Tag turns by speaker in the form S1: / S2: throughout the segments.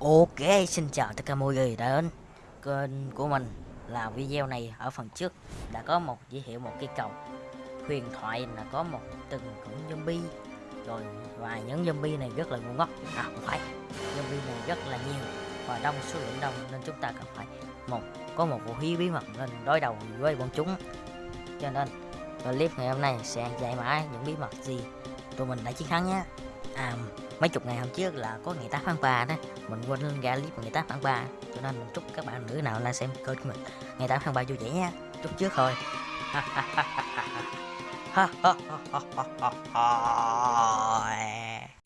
S1: Ok, xin chào tất cả mọi người đã đến kênh của mình. Là video này ở phần trước đã có một giới thiệu một cây cầu huyền thoại là có một từng cũng zombie. Rồi và những zombie này rất là ngu ngốc. À không phải. Zombie này rất là nhiều và đông số lượng đông nên chúng ta cần phải một có một vũ khí bí mật nên đối đầu với bọn chúng. Cho nên clip ngày hôm nay sẽ giải mã những bí mật gì tụi mình đã chiến thắng nhé. À mấy chục ngày hôm trước là có ngày 8 tháng 3 đó mình quên ra clip ngày 8 tháng 3 cho nên mình chúc các bạn nữ nào là xem kênh của mình. Ngày 8 tháng 3 vui vẻ nha. Chúc trước thôi.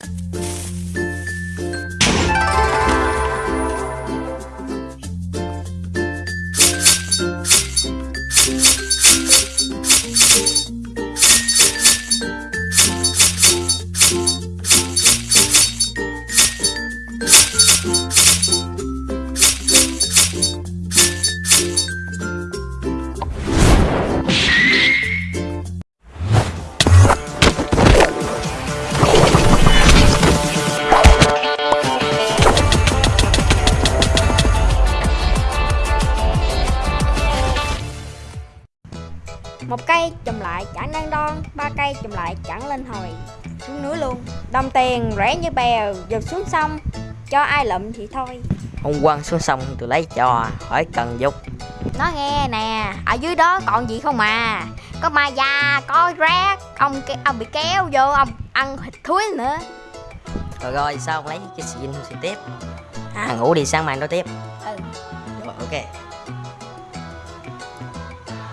S2: một cây chùm lại chẳng đang đon ba cây chùm lại chẳng lên hồi. Xuống núi luôn đồng tiền rẻ như bèo giật xuống sông. Cho ai lụm thì thôi.
S1: Hôm quăng xuống sông tôi lấy cho hỏi cần dục.
S2: Nó nghe nè ở dưới đó còn gì không mà có ma da có rác ông ông bị kéo vô ông ăn thịt thúi nữa.
S1: Rồi rồi sao lấy cái xịn xịn tiếp. À ngủ đi sáng mai nói tiếp.
S2: Ừ.
S1: Rồi ok.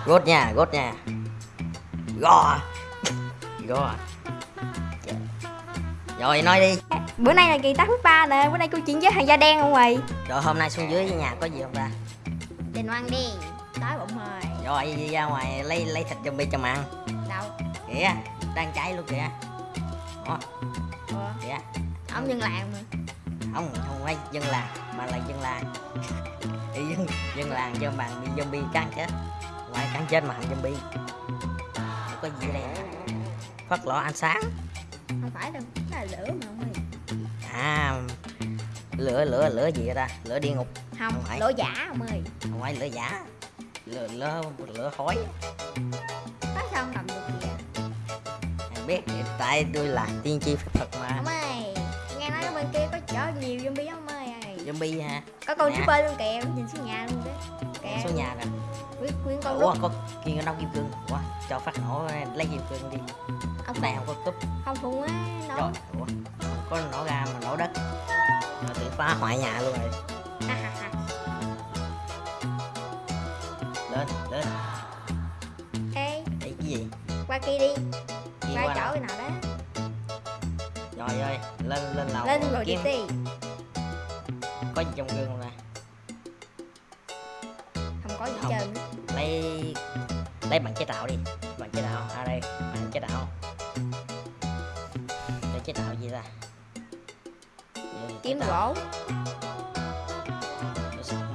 S1: Gốt nha gốt nha gò. Gò. Rồi nói đi.
S2: Bữa nay là kỳ 8 ba nè bữa nay câu chuyện với thằng da đen không mày
S1: rồi hôm nay xuống dưới nhà có gì không ta?
S2: Trình ăn đi đói bụng rồi.
S1: Rồi đi ra ngoài lấy lấy thịt zombie cho mà ăn.
S2: Đâu?
S1: Kìa đang cháy luôn kìa. Đó,
S2: Ủa,
S1: kìa.
S2: Ông dân làng mà.
S1: Không không phải dân làng mà là dân làng. Dân dân làng cho bạn bị zombie cắn chết. Ngoài cắn chết mà thành zombie không có gì đây phát lọ ánh sáng.
S2: Không phải đâu là lửa mà ông ơi
S1: à lửa lửa lửa gì vậy ta? Lửa địa ngục.
S2: Không
S1: Không phải.
S2: lửa giả ông ơi.
S1: Không phải lửa giả. Lửa lửa lửa khói.
S2: Có sao không cầm được kìa
S1: Anh biết tại tôi là tiên tri phép thuật mà.
S2: Ông ơi nghe nói bên kia có chở nhiều zombie ông ơi?
S1: Zombie hả?
S2: Có con
S1: Nè.
S2: super luôn kìa nhìn xuống nhà luôn đó kìa.
S1: số nhà nè
S2: nguyên, nguyên con
S1: ủa có kia có nông kim cương. Ủa cho phát nổ lấy kim cương đi.
S2: Ông
S1: này không có cúp
S2: không phùng á nó
S1: ủa, có nổ ra mà nổ đất. Rồi tự phá hoại nhà luôn rồi. Lên, lên,
S2: ê.
S1: Đây cái gì?
S2: Qua kia đi.
S1: Đi
S2: qua
S1: qua
S2: chỗ
S1: nào?
S2: đó.
S1: Rồi ơi, lên, lên lầu
S2: lên rồi đi
S1: kiếm.
S2: đi
S1: Có gì trong gương không nè
S2: không có gì
S1: Không.
S2: trơn
S1: Lấy bằng chế tạo đi. Bằng chế tạo, à đây, bằng chế tạo. Để chế tạo gì ta? Chế
S2: kiếm gỗ.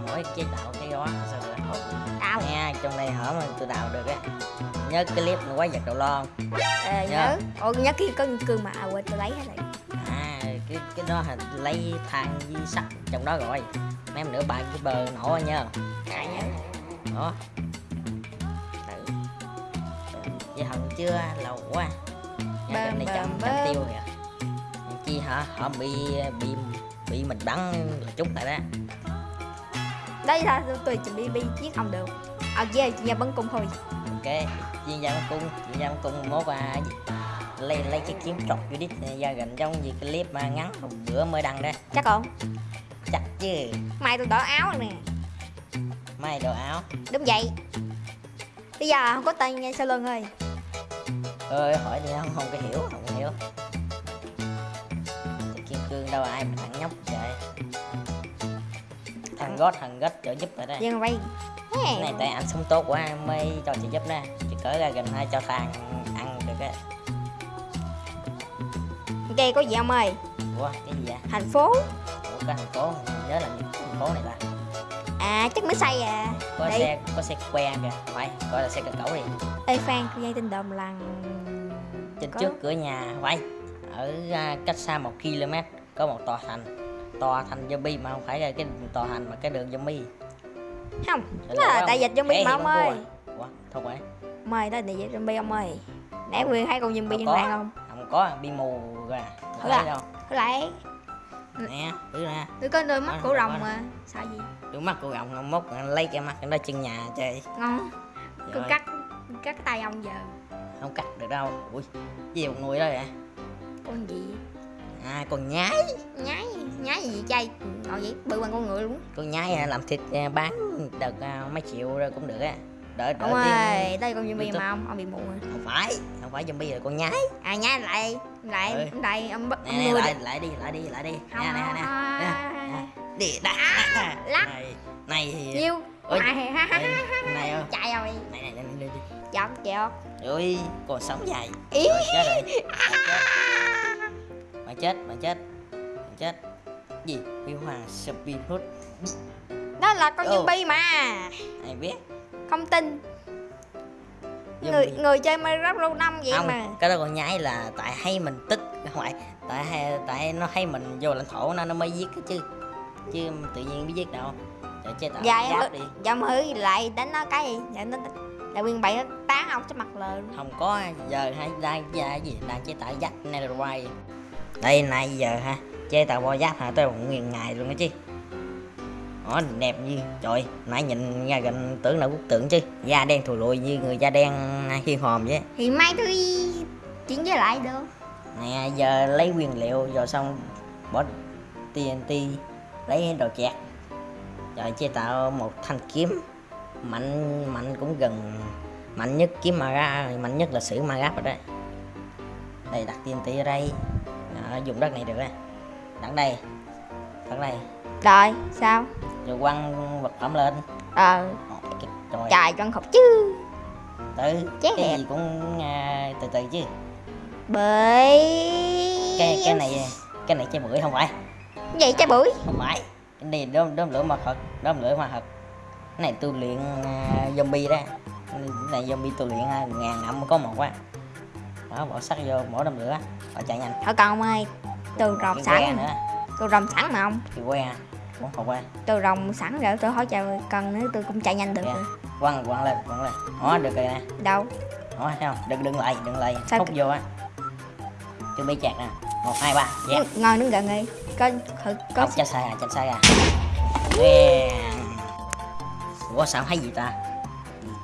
S1: Mỗi chế tạo cái đó sao được
S2: đào
S1: Nha, trong đây hở mà tôi đào được á. Nhớ cái clip quái vật đầu lon
S2: ờ, nhớ. ồ nhớ kia có cương mà à, quên tôi lấy hết rồi.
S1: À cái cái đó là lấy than với sắt trong đó rồi mấy em nữa bạn cái bờ nổ nha
S2: à nhớ.
S1: Đó vậy hận chưa? Lâu quá. Nhà bên này chậm chậm tiêu kìa. Chi hả? Họ bị bị bị mình bắn là chút lại đó.
S2: Đây là tôi chuẩn bị bi chiếc ông được. Ở kia chỉ nhà bắn cung thôi.
S1: Ok. Chuyên gia bắn cung chuyên gia bắn cung mốt à lấy lấy cái kiếm trọc vô đít ra gần trong gì cái clip mà ngắn một bữa mới đăng đó.
S2: Chắc không?
S1: Chắc chứ.
S2: Mai tôi đổi áo nè.
S1: May đồ áo.
S2: Đúng vậy. Bây giờ không có tên nha sau lưng ơi
S1: ơi hỏi đi không không có hiểu không có hiểu. Cái kim cương đâu ai mà thằng nhóc trời thằng gót thằng gót trợ giúp rồi đó
S2: dân
S1: cái này tại anh sống tốt quá mới cho trợ giúp đó chứ cỡ ra gần hai cho thằng ăn được á.
S2: Kia có gì ông ơi.
S1: Ủa cái gì vậy?
S2: Thành phố.
S1: Ủa cái thành phố nhớ là thành phố này ta
S2: à chắc mới xây à.
S1: Có
S2: Đi.
S1: xe có xe que kìa. Phải gọi là xe cờ cẩu đi.
S2: Ê phan tôi nghe tin đồn là
S1: trên trước cửa nhà phải ở à, cách xa một km có một tòa thành. To thành zombie mà không phải là cái to thành mà cái đường zombie.
S2: Không, đó là tại dịch zombie
S1: Thể
S2: mà ông ơi.
S1: Ủa, thôi phải
S2: Mời tới tại dịch zombie ông ơi. Nãy Quyền thấy con zombie trên mạng không?
S1: không có bị mù ra
S2: Thật
S1: thấy
S2: à?
S1: đâu?
S2: Có lại.
S1: Nè thứ nè
S2: Tôi có đôi mắt của rồng mà. Sợ gì?
S1: đôi mắt của ngon mốc lấy cái mắt nó chân nhà chơi.
S2: Ngon. Tôi
S1: Rồi,
S2: cắt cắt tay ông giờ
S1: không cắt được đâu. Ui gì một người đó vậy?
S2: Con gì?
S1: à con nhái.
S2: Nhái Nhái gì chay Ngồi vậy? Bự bằng con người luôn.
S1: Con nhái à, làm thịt à, bán được à, mấy triệu rồi cũng được á. Đỡ đỡ
S2: Ông ơi Đây con zombie mà ông Ông bị mù rồi.
S1: Không phải không phải zombie rồi con nhái.
S2: À nhái lại Lại
S1: Ơi.
S2: Lại ông bắt
S1: nè, nè lại lại đi lại đi lại đi.
S2: Không,
S1: nè nè nè. Đi đã
S2: lắc.
S1: này này thì
S2: Nhiêu. Này
S1: này
S2: Chạy rồi.
S1: này này này đi đi.
S2: Chọt
S1: ôi còn sống dài rồi chết rồi. Mày chết. Mày chết mày chết. Gì? Viu hoàng speed hút
S2: Đó là con zombie mà.
S1: Ai biết?
S2: Không tin. Người
S1: Zombie.
S2: người chơi Minecraft lâu năm vậy
S1: không
S2: mà.
S1: cái đó còn nhái là tại hay mình tức không phải tại hay tại nó hay mình vô lãnh thổ nó nó mới giết chứ. Chứ tự nhiên biết giết đâu. Để chế tạo
S2: Dạ
S1: giáp đi.
S2: mà hử lại đánh nó cái gì? Dạ nó Là nguyên nó tán ông trên mặt luôn.
S1: Không có giờ hay đang ra gì đang chế tạo giáp netherite đây này giờ ha chế tạo bo giáp hả tới một nguyên ngày luôn đó chứ. Đó đẹp như trời nãy nhìn ra gần tưởng là quốc tượng chứ. Da đen thù lùi như người da đen hiên hòm vậy.
S2: Thì mai tôi chuyển với lại được.
S1: Nè giờ lấy nguyên liệu rồi xong bỏ TNT lấy đồ chẹt. Rồi chế tạo một thanh kiếm mạnh mạnh cũng gần mạnh nhất kiếm mà ra mạnh nhất là sử ma rồi đấy. Đây đặt TNT ở đây. Đó, dùng đất này được á đặt đây. Đặt đây.
S2: Rồi sao?
S1: Rồi quăng vật phẩm lên.
S2: Ờ
S1: trời
S2: Trời con khóc chứ.
S1: Từ
S2: chết
S1: cái
S2: đẹp.
S1: gì cũng à, từ từ chứ.
S2: Bởi
S1: cái cái này cái này chơi bưởi không phải.
S2: Vậy trái bưởi?
S1: Không phải. Cái này đốm đốm lửa ma thật đốm lửa ma thật cái này tu luyện uh, zombie đó. Cái này zombie tu luyện uh, ngàn năm có một á. Đó bỏ sắt vô bỏ đốm lửa. Và chạy nhanh.
S2: Thôi còn ông ơi Tôi rồng sẵn.
S1: nữa.
S2: Tôi rồng sẵn mà ông.
S1: Cái que cũng không qua
S2: Tôi rồng sẵn rồi tôi hỏi trời cần nữa tôi cũng chạy nhanh được
S1: Dạ.
S2: rồi.
S1: quăng quăng lên quăng lên. Đó được rồi nè.
S2: Đâu?
S1: Đó thấy không? Đừng đừng lại đừng lại.
S2: Sao
S1: hút vô á. Chuẩn bị chặt nè. Một hai ba. Dạ.
S2: Ngồi đứng gần đi. Có thử có
S1: không chặt sai à chặt sai à. Yeah. Ủa sao thấy gì ta?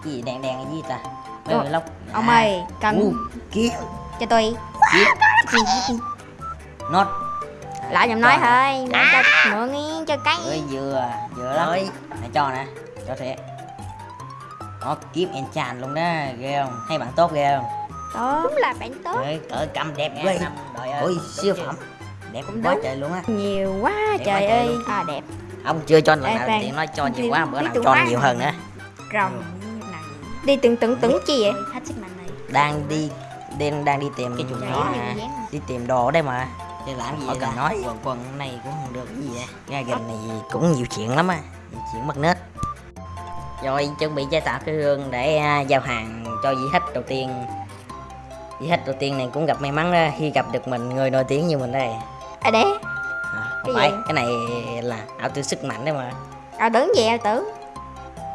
S1: Cái gì đen đen cái gì ta?
S2: Ủa,
S1: Ê, lóc.
S2: Ông
S1: À,
S2: ơi cần
S1: u, kia
S2: cho tôi.
S1: Kia nốt.
S2: Lại giùm nói thôi Để cho mượn ý cho cái.
S1: Ơi vừa vừa lắm. Nè cho nè cho thiệt. Nó kiếm enchant luôn đó ghê không? Hay bạn tốt ghê không?
S2: Đúng là bạn tốt.
S1: Cỡ cầm đẹp ghê ôi siêu phẩm. Đẹp
S2: Cũng
S1: quá
S2: đúng.
S1: trời luôn á.
S2: Nhiều quá
S1: Đẹp
S2: trời
S1: quá trời
S2: ơi.
S1: luôn.
S2: À đẹp
S1: ông chưa cho lần
S2: Ê,
S1: nào tiện nói cho nhiều quá bữa nào cho nhiều hơn nữa
S2: Rồng Đi từng từng từng chi vậy? Hết sức mạnh này.
S1: Đang đi đang đang đi tìm cái chuột nhỏ
S2: dán.
S1: đi tìm đồ ở đây mà. Để làm gì vậy cần nói quần quần này cũng không được cái gì vậy? Ra gần này cũng nhiều chuyện lắm á nhiều chuyện mất nết. Rồi chuẩn bị chế tạo cái hương để à, giao hàng cho vị khách đầu tiên. Vị khách đầu tiên này cũng gặp may mắn đó, khi gặp được mình người nổi tiếng như mình đây.
S2: À để
S1: à,
S2: Cái
S1: phải
S2: gì?
S1: cái này là ảo tưởng sức mạnh đấy mà.
S2: À tưởng gì à tưởng?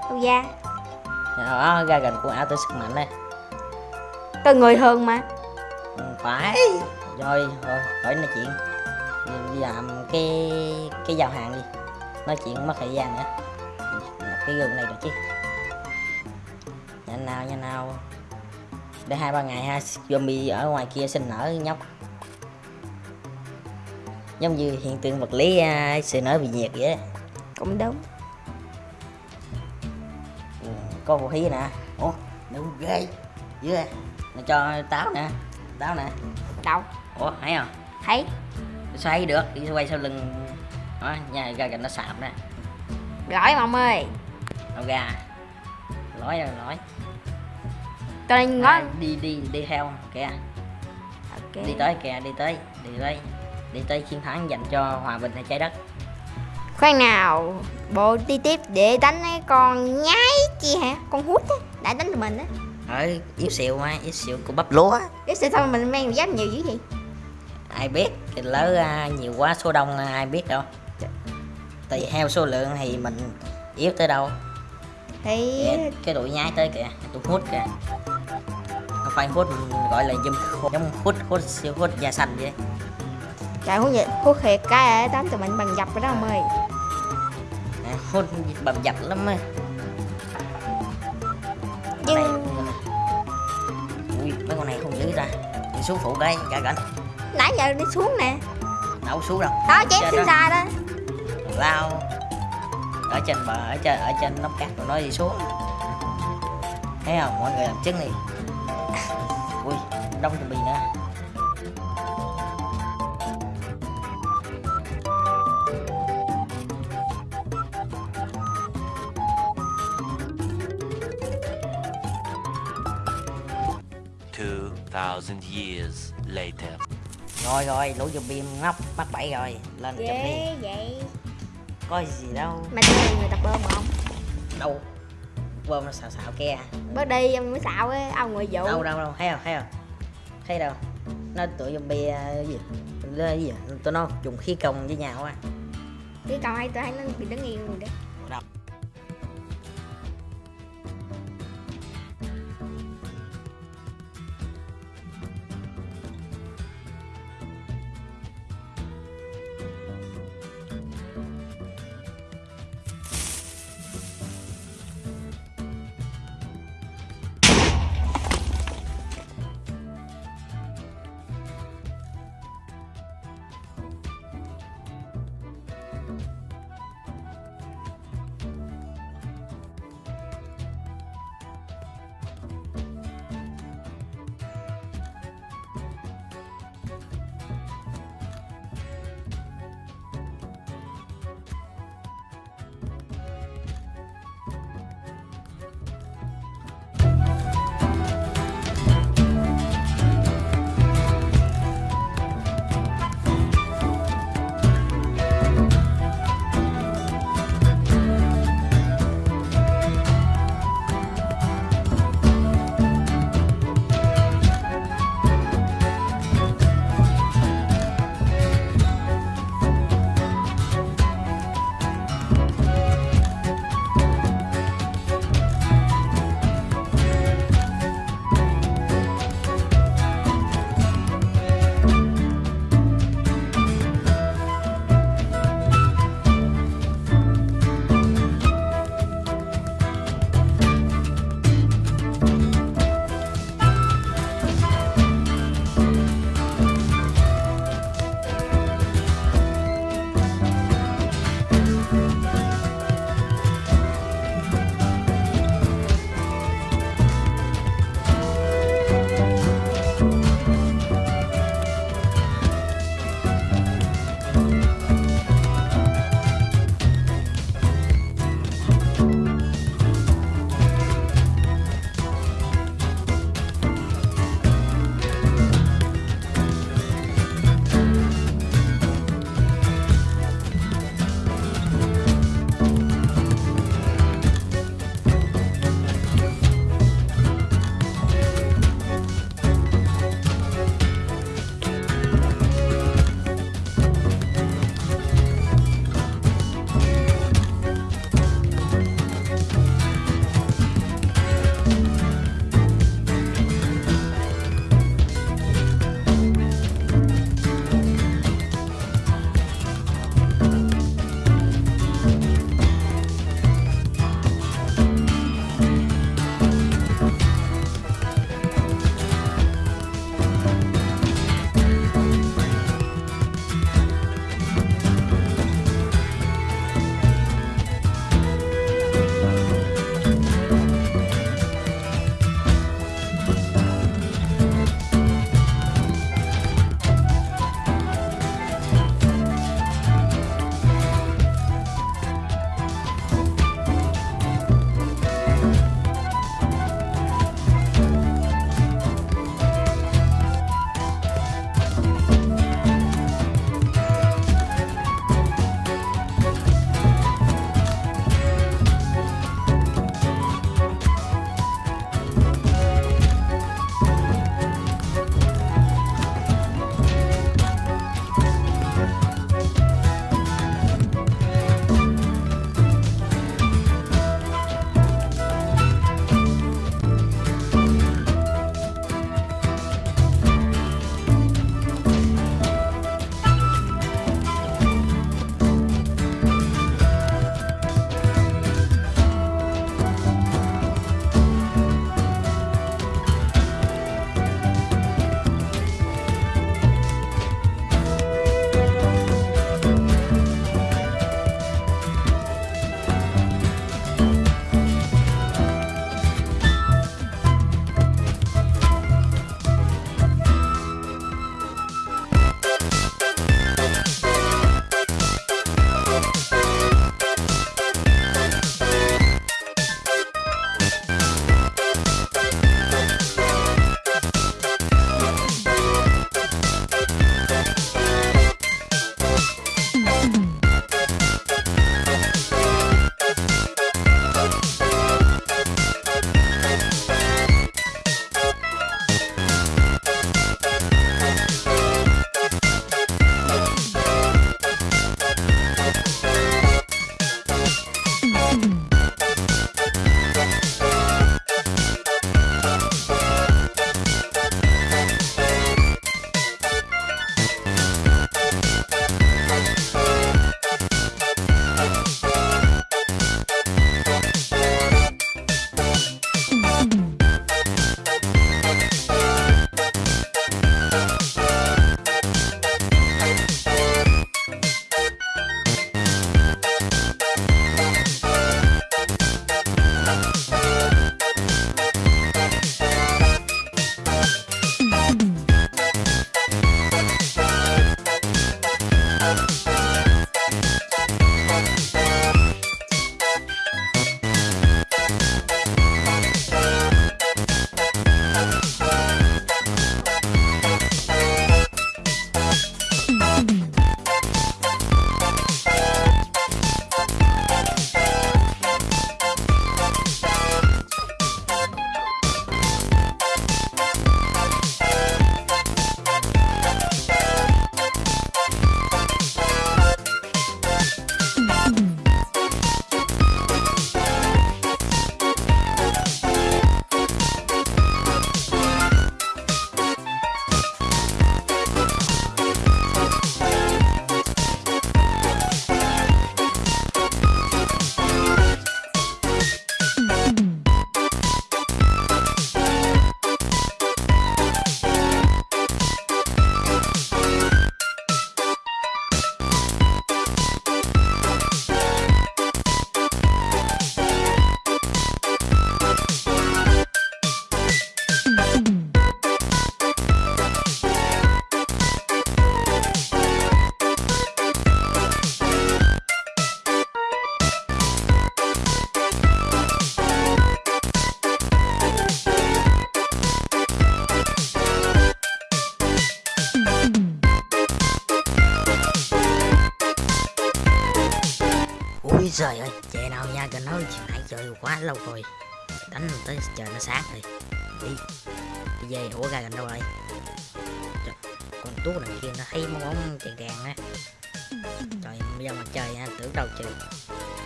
S2: Tôi ra
S1: đó ra gần của ảo tưởng sức mạnh đây.
S2: Tôi người thường mà.
S1: Không phải. Rồi thôi khỏi nói chuyện. Đi làm cái cái giao hàng đi. Nói chuyện mất thời gian nữa. Lập cái gương này được chứ. Nhanh nào nhanh nào. Để hai ba ngày ha. Zombie ở ngoài kia sinh nở nhóc giống như hiện tượng vật lý à, sự nở bị nhiệt vậy á.
S2: Cũng đúng.
S1: Ừ, có vũ khí nè. Ủa đúng ghê dưới đây nó cho táo nè táo nè.
S2: Đâu?
S1: Ủa thấy không?
S2: Thấy.
S1: Xoay được đi quay sau lưng. Đó nhà ra gần nó sạp nè.
S2: Lỗi mà ông ơi.
S1: Đâu ra lỗi rồi lỗi.
S2: Tôi ngó.
S1: À, đi đi đi theo kìa.
S2: Ok.
S1: Đi tới kìa đi tới đi tới đi tới chiến thắng dành cho hòa bình hay trái đất.
S2: Khoan nào Bộ đi tiếp để đánh cái con nhái chi hả? Con hút á Đã đánh tụi mình á.
S1: Ở yếu xìu mà yếu xìu của bắp lúa.
S2: Cái sự thôi mình mang giáp nhiều dữ vậy?
S1: Ai biết cái lỡ à, nhiều quá số đông à, ai biết đâu. Tùy theo số lượng thì mình yếu tới đâu.
S2: Thì
S1: Kìa, cái tụi nhái tới kìa tụi hút kìa. Không phải hút gọi là dùm giống hút hút siêu hút da xanh vậy
S2: trời hút vậy hút thiệt cái ở tám tụi mình bằng dập rồi đó ông ơi.
S1: À, hút bầm dập lắm á
S2: nhưng
S1: ui mấy con này không giữ ra đi xuống phụ cái cả cảnh.
S2: Nãy giờ đi xuống nè.
S1: Đâu xuống đâu.
S2: Đó chém
S1: Trên
S2: xuyên
S1: đó. lao. Ở trên bờ ở trên ở trên nóc cát rồi nó đi xuống. Thấy không? Mọi người làm chứng đi. Ui đông chuẩn bị nữa
S3: Two thousand years later.
S1: rồi rồi lũ zombie ngóc bắt bẫy rồi lên chụp đi.
S2: ghê vậy.
S1: Có gì đâu.
S2: Mà tôi người tập bơm không?
S1: Đâu? Bơm nó xào xạo kia.
S2: Bớt đi ông mới xạo á ông người vụ
S1: đâu đâu đâu thấy không thấy không? Thấy đâu? Nó tụi zombie cái gì? Nó gì? Tụi nó dùng khí công với nhau á.
S2: Cái cầu hay tôi thấy nó bị đứng yên rồi đó
S1: lâu rồi. Đánh tới trời nó sáng rồi. Đi. Đi về ủa ra gần đâu rồi? Trời, con tuốt này kia nó thấy bóng bóng càng gàng á. Trời bây giờ mặt trời ha tưởng đâu trời.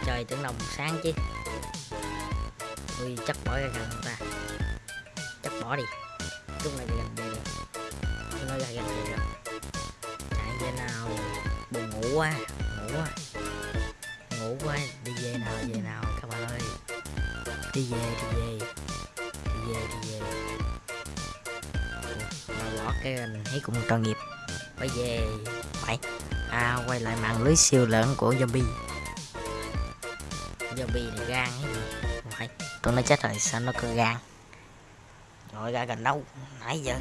S1: Trời tưởng đâu sáng chứ. Ui chắc bỏ ra gần ta. Chắc bỏ đi. Lúc này gần về rồi. Lúc này gần về rồi. Chạy về nào. Buồn ngủ quá ngủ quá. Ngủ quá đi về nào về nào đi về đi về. Đi về đi về. Mà bỏ cái mình thấy cũng tội nghiệp. Bây về. Phải à quay lại mạng lưới siêu lớn của zombie. Zombie này gan hay gì phải. Tôi nói chết rồi sao nó cứ gan? Rồi ra gần đâu? Nãy giờ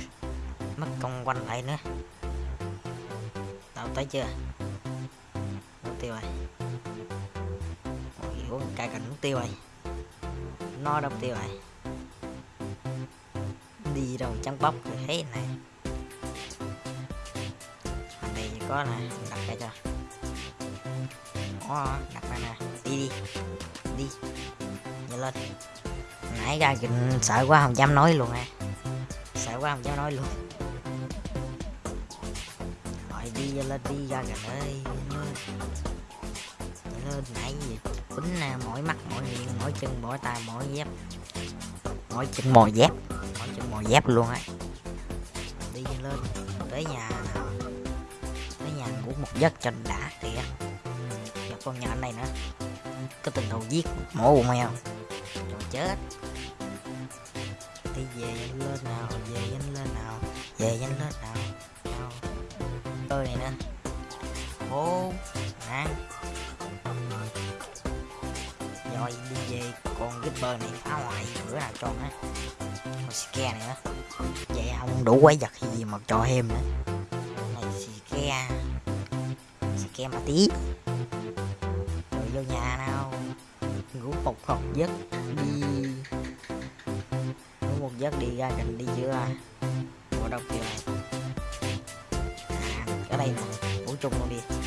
S1: mất công quanh lại nữa. Tao tới chưa? Mục tiêu rồi. Ôi, cài cảnh mục tiêu rồi nó đâu tiêu này, đi đâu trắng bóc thì thấy này. Ở này có nè đặt đây cho. Đó, đặt đây nè. Đi đi. Đi. Nhanh lên. Nãy ra kìa sợ quá không dám nói luôn à sợ quá không dám nói luôn. Rồi đi lên đi ra gần ơi lên. Lên nãy gì? Quýnh nè mỗi mắt, mỗi miệng, mỗi chân, mỗi tay, mỗi dép. Mỗi chân mỏi dép. Mỗi chân mỏi dép luôn ấy đi lên, tới nhà tới nhà ngủ một giấc cho đã kìa. Gặp con nhỏ này nữa. Có tình thù giết mổ bụng heo rồi chết. Đi về nhanh lên nào? Về nhanh lên nào? Về nhanh lên nào? Bơ này. Phá hoại sữa nào cho á con Ske này nữa à, vậy không đủ quái vật hay gì mà cho thêm nữa. Này Ske Ske mà tí. Rồi vô nhà nào. Ngủ một hộp giấc đi. Ngủ một giấc đi ra gần đi chưa à, ngủ đâu kìa. À, ở đây nè ngủ chung luôn đi.